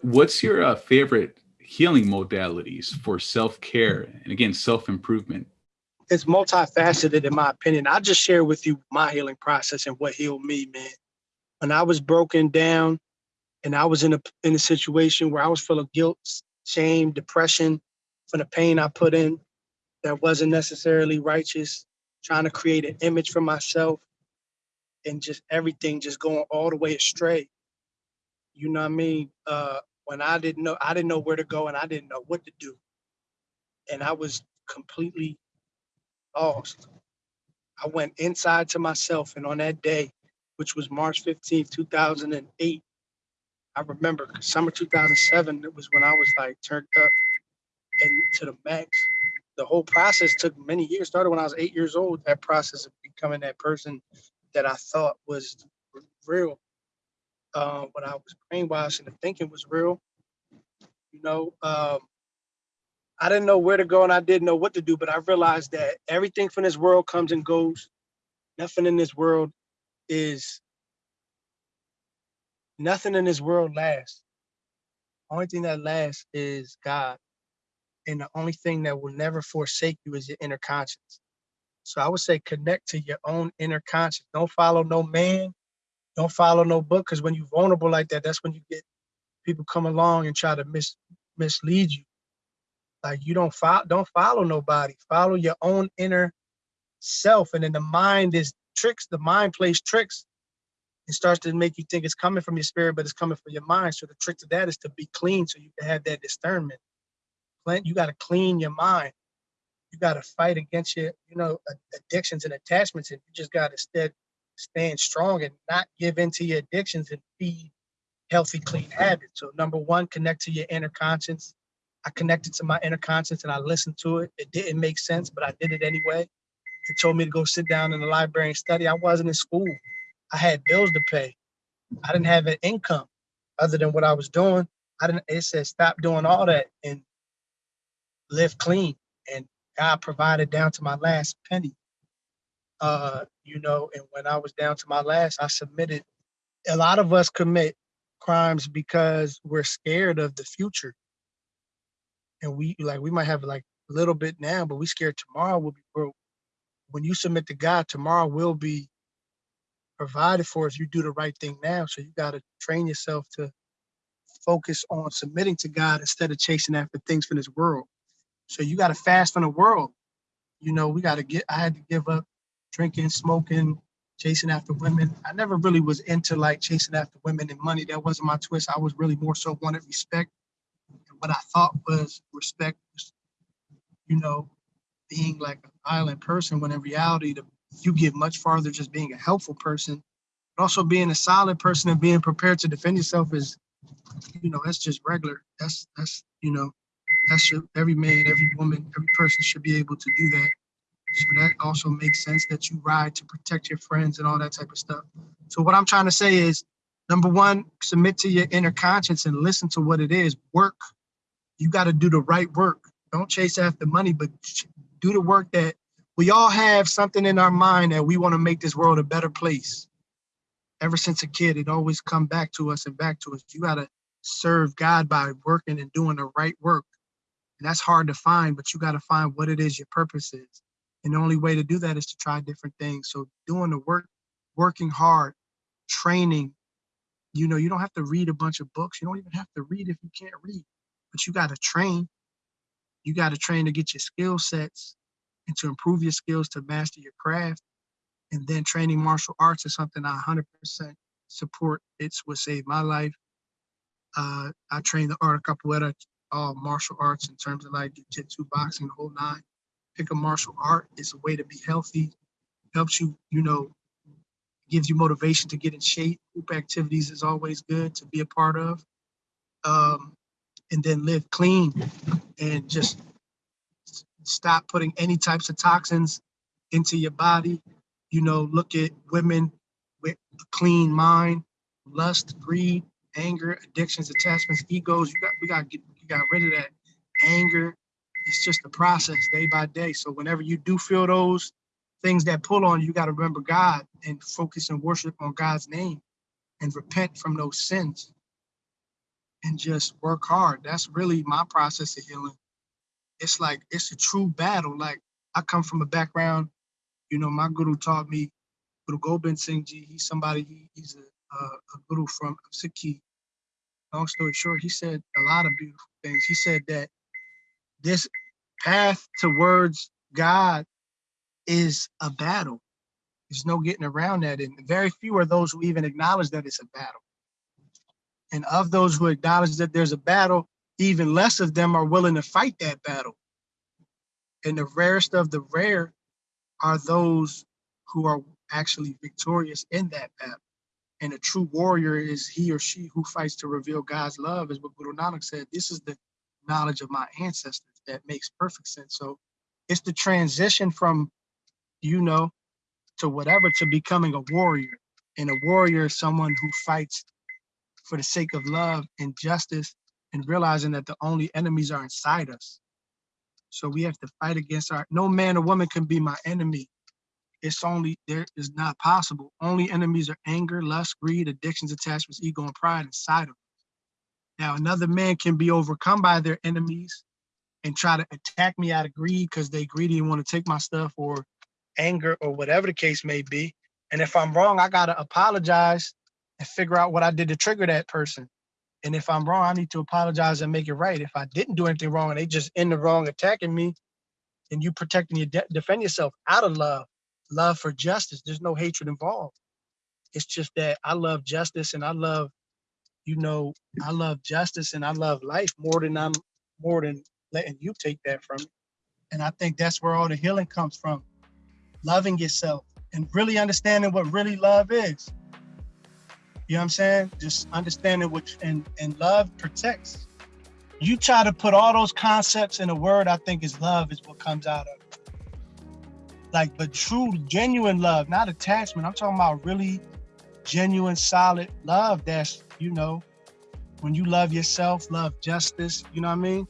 What's your uh, favorite healing modalities for self-care and again, self-improvement? It's multifaceted in my opinion. I'll just share with you my healing process and what healed me, man. When I was broken down and I was in a in a situation where I was full of guilt, shame, depression from the pain I put in that wasn't necessarily righteous, trying to create an image for myself and just everything just going all the way astray. You know what I mean? Uh, when I didn't know, I didn't know where to go and I didn't know what to do. And I was completely lost. I went inside to myself and on that day, which was March 15th, 2008, I remember summer 2007, it was when I was like turned up and to the max. The whole process took many years. Started when I was eight years old. That process of becoming that person that I thought was real. Uh, when I was brainwashed and the thinking was real. You know, um, I didn't know where to go and I didn't know what to do, but I realized that everything from this world comes and goes. Nothing in this world is, nothing in this world lasts. Only thing that lasts is God. And the only thing that will never forsake you is your inner conscience. So I would say connect to your own inner conscience. Don't follow no man. Don't follow no book. Because when you're vulnerable like that, that's when you get people come along and try to mis mislead you. Like you don't follow, don't follow nobody. Follow your own inner self. And then the mind is tricks. The mind plays tricks. It starts to make you think it's coming from your spirit, but it's coming from your mind. So the trick to that is to be clean so you can have that discernment you got to clean your mind. You got to fight against your, you know, addictions and attachments, and you just got to instead stand strong and not give in to your addictions and feed healthy, clean habits. So number one, connect to your inner conscience. I connected to my inner conscience and I listened to it. It didn't make sense, but I did it anyway. It told me to go sit down in the library and study. I wasn't in school. I had bills to pay. I didn't have an income other than what I was doing. I didn't, it said stop doing all that and live clean and God provided down to my last penny. Uh, you know, and when I was down to my last, I submitted. A lot of us commit crimes because we're scared of the future. And we like we might have like a little bit now, but we scared tomorrow will be broke. When you submit to God, tomorrow will be provided for if you do the right thing now. So you got to train yourself to focus on submitting to God instead of chasing after things from this world. So you got to fast from the world. You know, we got to get, I had to give up drinking, smoking, chasing after women. I never really was into like chasing after women and money. That wasn't my twist. I was really more so wanted respect. And what I thought was respect was, you know, being like a violent person when in reality, the, you get much farther just being a helpful person, but also being a solid person and being prepared to defend yourself is, you know, that's just regular. That's, that's, you know, that's should every man, every woman, every person should be able to do that. So that also makes sense that you ride to protect your friends and all that type of stuff. So what I'm trying to say is, number one, submit to your inner conscience and listen to what it is. Work. You got to do the right work. Don't chase after money, but do the work that we all have something in our mind that we want to make this world a better place. Ever since a kid, it always come back to us and back to us. You got to serve God by working and doing the right work. And that's hard to find, but you got to find what it is your purpose is. And the only way to do that is to try different things. So doing the work, working hard, training, you know, you don't have to read a bunch of books. You don't even have to read if you can't read, but you got to train. You got to train to get your skill sets and to improve your skills to master your craft. And then training martial arts is something I 100% support. It's what saved my life. Uh, I trained the art of capoeira all martial arts in terms of like jiu-jitsu, boxing, the whole nine. Pick a martial art. It's a way to be healthy. Helps you, you know, gives you motivation to get in shape. Group activities is always good to be a part of. Um, and then live clean and just stop putting any types of toxins into your body. You know, look at women with a clean mind, lust, greed, anger, addictions, attachments, egos. You got we got get got rid of that anger. It's just a process day by day. So whenever you do feel those things that pull on you, you got to remember God and focus and worship on God's name and repent from those sins. and just work hard. That's really my process of healing. It's like it's a true battle. Like I come from a background, you know, my guru taught me, Guru Gobind Singh Ji. He's somebody. He, he's a, a, a guru from Sikhi. Long story short, he said a lot of beautiful things. He said that this path towards God is a battle. There's no getting around that, and very few are those who even acknowledge that it's a battle. And of those who acknowledge that there's a battle, even less of them are willing to fight that battle. And the rarest of the rare are those who are actually victorious in that battle. And a true warrior is he or she who fights to reveal God's love, is what Guru Nanak said. This is the knowledge of my ancestors that makes perfect sense. So it's the transition from, you know, to whatever to becoming a warrior. And a warrior is someone who fights for the sake of love and justice and realizing that the only enemies are inside us. So we have to fight against our, no man or woman can be my enemy. It's only, there is not possible. Only enemies are anger, lust, greed, addictions, attachments, ego, and pride inside of us. Now, another man can be overcome by their enemies and try to attack me out of greed because they greedy and want to take my stuff or anger or whatever the case may be. And if I'm wrong, I gotta apologize and figure out what I did to trigger that person. And if I'm wrong, I need to apologize and make it right. If I didn't do anything wrong and they just in the wrong attacking me, then you protecting your de defend yourself out of love, love for justice. There's no hatred involved. It's just that I love justice and I love, you know, I love justice and I love life more than I'm more than letting you take that from me. And I think that's where all the healing comes from. Loving yourself and really understanding what really love is. You know what I'm saying? Just understanding which and and love protects. You try to put all those concepts in a word, I think is love is what comes out of it. Like, but true, genuine love, not attachment. I'm talking about really genuine, solid love. That's you know, when you love yourself, love justice. You know what I mean?